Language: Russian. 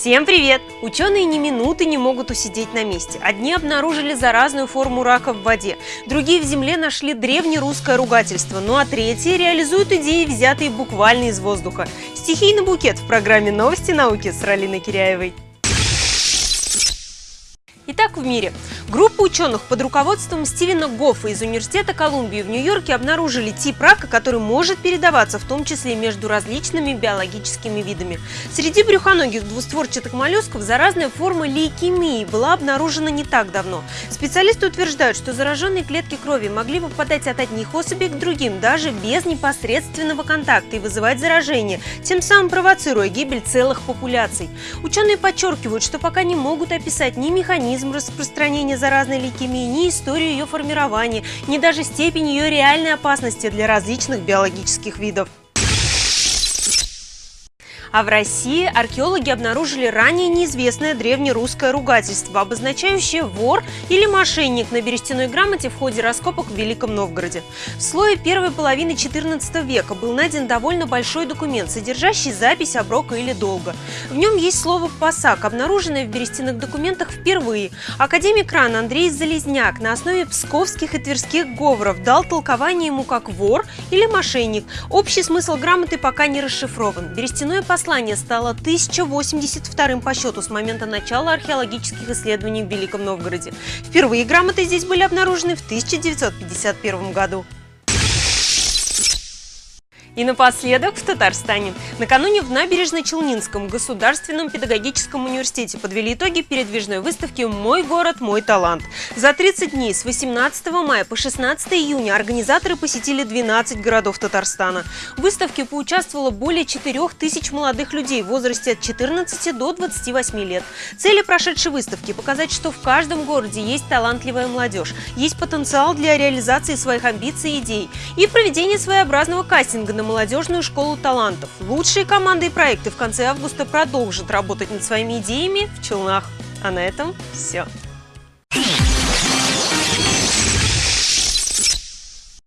Всем привет! Ученые ни минуты не могут усидеть на месте. Одни обнаружили заразную форму рака в воде, другие в земле нашли древнерусское ругательство, ну а третьи реализуют идеи, взятые буквально из воздуха. Стихийный букет в программе «Новости науки» с Ралиной Киряевой. Итак, в мире. Группа ученых под руководством Стивена Гоффа из Университета Колумбии в Нью-Йорке обнаружили тип рака, который может передаваться в том числе между различными биологическими видами. Среди брюхоногих двустворчатых моллюсков заразная форма лейкемии была обнаружена не так давно. Специалисты утверждают, что зараженные клетки крови могли попадать от одних особей к другим, даже без непосредственного контакта и вызывать заражение, тем самым провоцируя гибель целых популяций. Ученые подчеркивают, что пока не могут описать ни механизм, распространения заразной лейкемии, ни историю ее формирования, ни даже степень ее реальной опасности для различных биологических видов. А в России археологи обнаружили ранее неизвестное древнерусское ругательство, обозначающее вор или мошенник на берестяной грамоте в ходе раскопок в Великом Новгороде. В слое первой половины XIV века был найден довольно большой документ, содержащий запись оброка или долга. В нем есть слово «пасак», обнаруженное в берестяных документах впервые. Академик РАН Андрей Залезняк на основе псковских и тверских говоров дал толкование ему как вор или мошенник. Общий смысл грамоты пока не расшифрован. Берестяное послание стало 1082 по счету с момента начала археологических исследований в Великом Новгороде. Впервые грамоты здесь были обнаружены в 1951 году. И напоследок в Татарстане. Накануне в Набережно-Челнинском государственном педагогическом университете подвели итоги передвижной выставки «Мой город, мой талант». За 30 дней с 18 мая по 16 июня организаторы посетили 12 городов Татарстана. В выставке поучаствовало более 4 тысяч молодых людей в возрасте от 14 до 28 лет. Цели прошедшей выставки – показать, что в каждом городе есть талантливая молодежь, есть потенциал для реализации своих амбиций и идей и проведение своеобразного кастинга на молодежную школу талантов. Лучшие команды и проекты в конце августа продолжат работать над своими идеями в Челнах. А на этом все.